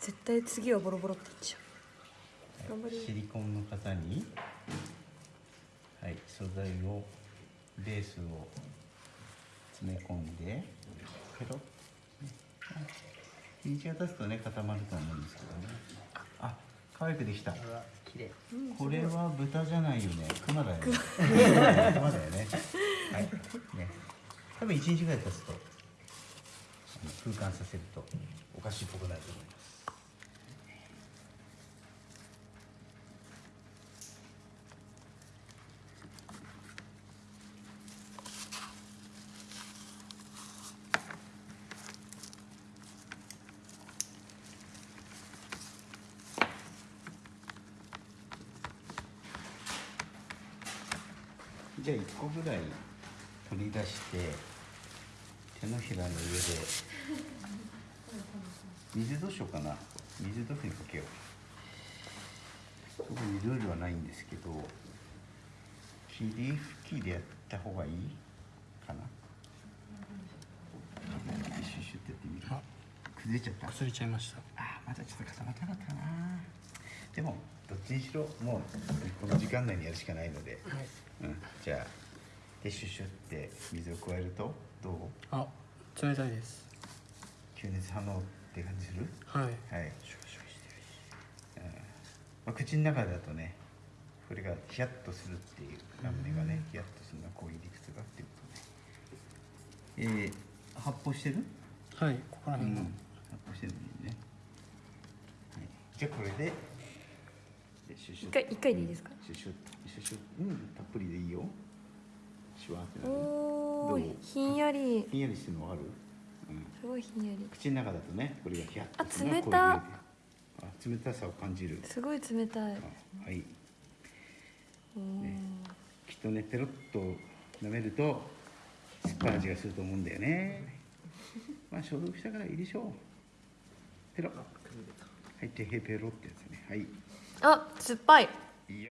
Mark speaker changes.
Speaker 1: 絶対次はボロボロって言っちゃう。頑張れ
Speaker 2: シリコンの型にはい素材をベースを詰め込んでペロッ、ね、日が経つとね固まると思うんですけどね。あ可愛くできた。
Speaker 3: うわ綺麗
Speaker 2: これは豚じゃないよね。熊だよね。熊。だよね。はい。ね。多分1日ぐらい経つとあの空間させるとお菓子っぽくなると思いますじゃあ1個ぐらい取り出して手のひらの上で。水どうしようかな。水どういうふうにかけよう。特にルールはないんですけど霧吹きでやった方がいいかな。シュシュってやってみる。
Speaker 3: あ。
Speaker 2: 崩れちゃった。
Speaker 3: 崩れちゃいました。
Speaker 2: あーまだちょっと固まってなかったかな。でもどっちにしろもうこの時間内にやるしかないので、
Speaker 3: はい。
Speaker 2: うん、じゃあでシュシュって水を加えるとどう？
Speaker 3: あ冷たいです。
Speaker 2: 吸熱反応って感じする？
Speaker 3: はい。
Speaker 2: はい。シュシュしてるし、うん。まあ、口の中だとねこれがヒヤッとするっていうラムネがねヒヤッとするのはこういう理屈がっていうことね。えー、発泡してる？
Speaker 3: はいここら
Speaker 2: うん、発泡してるね、はい、じゃあこれででシュシュ
Speaker 1: 一回一回でいいですか？
Speaker 2: シュシュシュシュうんたっぷりでいいよ。シュワーってなる
Speaker 1: おひんやり。
Speaker 2: ひんやりしてるのわかる、うん、
Speaker 1: すごいひんやり。
Speaker 2: 口の中だとねこれがヒヤッとするのは
Speaker 1: あ冷た
Speaker 2: あ冷たさを感じる。
Speaker 1: すごい冷たい。
Speaker 2: あはい。ね。きっとねペロッと舐めると酸っぱい味がすると思うんだよね。まあ消毒したからいいでしょう。ペロはいてへペロってやつね。はい
Speaker 1: あ酸っぱい。